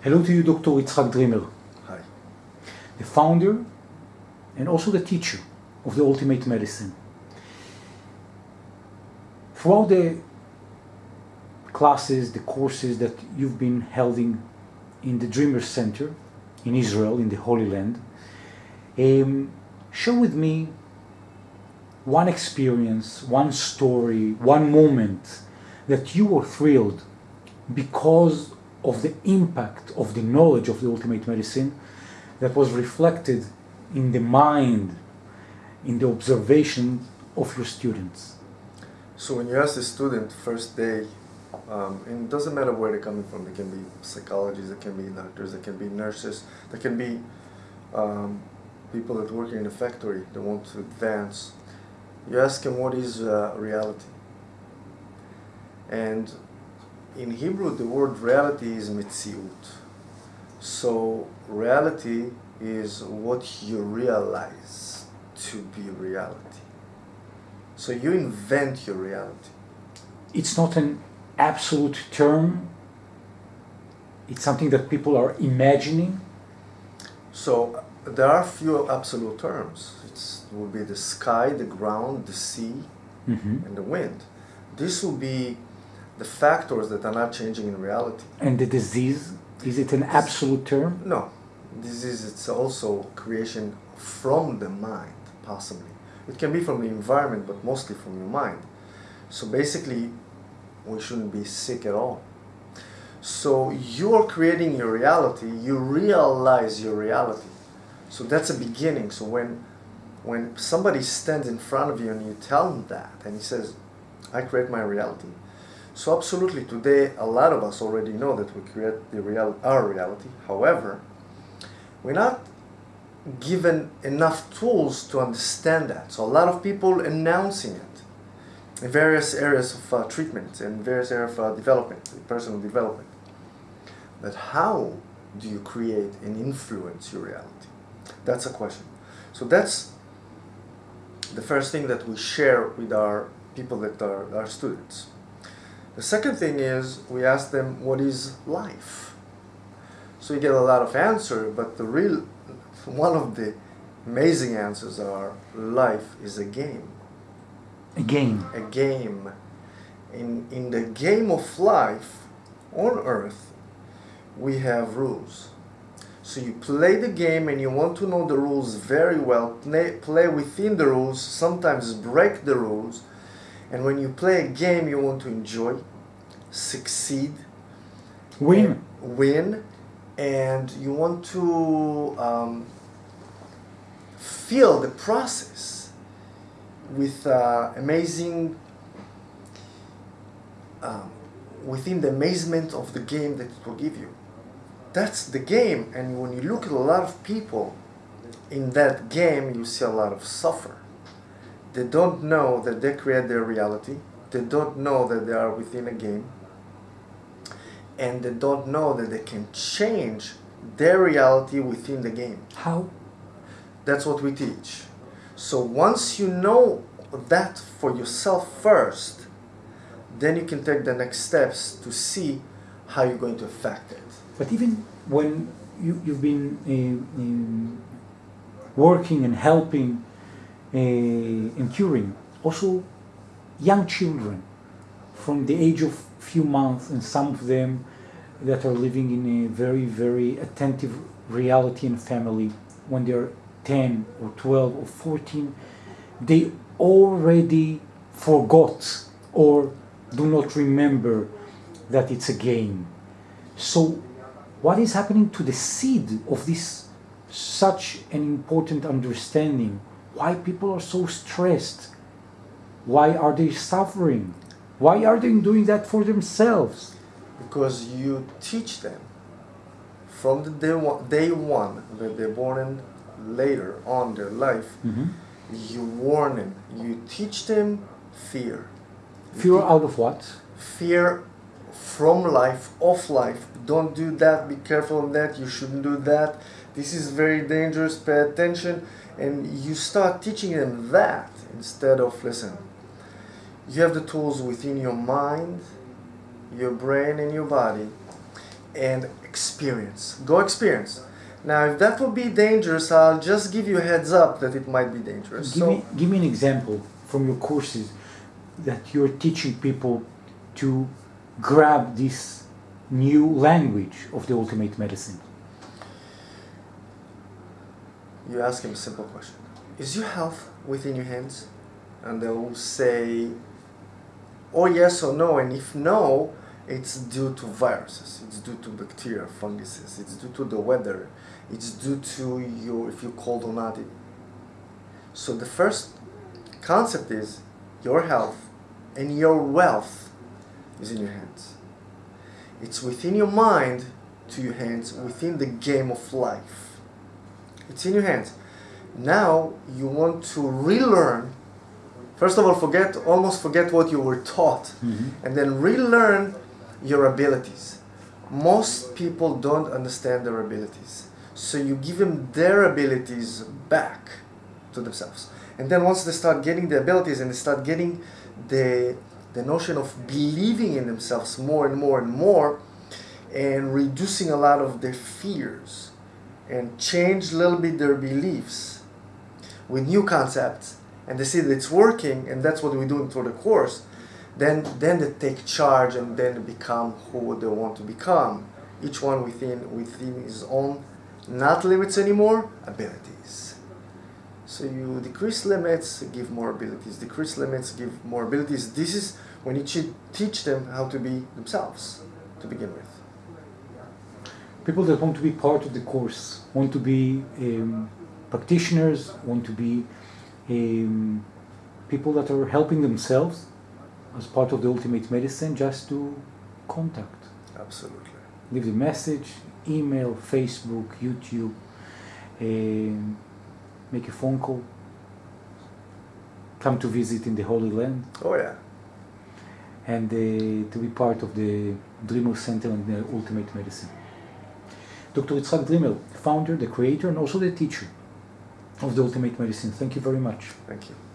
Hello to you, Dr. Yitzhak Dreamer, Hi. the founder and also the teacher of the Ultimate Medicine. Throughout the classes, the courses that you've been holding in the Dreamer Center in Israel, in the Holy Land, um, share with me one experience, one story, one moment that you were thrilled because of the impact of the knowledge of the ultimate medicine that was reflected in the mind, in the observation of your students. So when you ask the student first day, um, and it doesn't matter where they're coming from, they can be psychologists, they can be doctors, they can be nurses, they can be um, people that work in a factory that want to advance. You ask them what is uh, reality. And in Hebrew, the word reality is mitziut. So reality is what you realize to be reality. So you invent your reality. It's not an absolute term, it's something that people are imagining. So there are few absolute terms. It's, it will be the sky, the ground, the sea, Mhm. and the wind. This will be the factors that are not changing in reality. And the disease, is it an absolute term? No, Disease, is it's also creation from the mind, possibly. It can be from the environment, but mostly from your mind. So basically, we shouldn't be sick at all. So you're creating your reality. You realize your reality. So that's a beginning. So when when somebody stands in front of you and you tell him that, and he says, "I create my reality," so absolutely today a lot of us already know that we create the real our reality. However, we're not given enough tools to understand that. So a lot of people announcing it in various areas of uh, treatment and various areas of uh, development, personal development. But how do you create and influence your reality? That's a question. So that's the first thing that we share with our people that are our students. The second thing is we ask them what is life. So you get a lot of answer, but the real one of the amazing answers are life is a game. A game. A game. In in the game of life on earth, we have rules. So you play the game and you want to know the rules very well, play, play within the rules, sometimes break the rules. And when you play a game, you want to enjoy, succeed, win. and win, and you want to um, feel the process with uh, amazing, um, within the amazement of the game that it will give you. That's the game, and when you look at a lot of people in that game, you see a lot of suffer. They don't know that they create their reality. They don't know that they are within a game and they don't know that they can change their reality within the game. How? That's what we teach. So once you know that for yourself first, then you can take the next steps to see how you're going to affect it. But even when you, you've been uh, um, working and helping Uh, and curing, also young children from the age of few months, and some of them that are living in a very, very attentive reality and family when they're 10 or 12 or 14, they already forgot or do not remember that it's a game. So, what is happening to the seed of this such an important understanding? Why people are so stressed? Why are they suffering? Why are they doing that for themselves? Because you teach them from the day one, day one that they're born in later on their life, mm-hmm. you warn them, you teach them fear. You Fear out of what? fear from life, of life. Don't do that, be careful on that, you shouldn't do that. This is very dangerous, pay attention. And you start teaching them that instead of, listen, you have the tools within your mind, your brain, and your body. and experience. Go experience. Now, if that would be dangerous, I'll just give you a heads up that it might be dangerous. Give, so, me, give me an example from your courses that you're teaching people to grab this new language of the ultimate medicine. You ask him a simple question Is your health within your hands? And they'll say, or yes or no. And if no, it's due to viruses, it's due to bacteria, funguses, it's due to the weather, it's due to your, if you're cold or not. So the first concept is your health and your wealth is in your hands. It's within your mind to your hands, within the game of life. It's in your hands. Now you want to relearn. First of all, forget almost forget what you were taught, Mm-hmm. and then relearn your abilities. Most people don't understand their abilities, so you give them their abilities back to themselves. And then once they start getting the abilities and they start getting the the notion of believing in themselves more and more and more, and reducing a lot of their fears and change a little bit their beliefs with new concepts and they see that it's working and that's what we're doing through the course then then they take charge and then become who they want to become. Each one within within his own not limits anymore abilities. So you decrease limits give more abilities. Decrease limits give more abilities. This is when you teach them how to be themselves to begin with People that want to be part of the course, want to be um, practitioners, want to be um, people that are helping themselves as part of the ultimate medicine, just to contact. absolutely leave the message, email, Facebook, YouTube, um, make a phone call, come to visit in the Holy Land, oh yeah and uh, to be part of the Dreamer Center and the Ultimate Medicine. Dr. Yitzhak Dreamer, founder, the creator, and also the teacher of the Ultimate Medicine. Thank you very much. thank you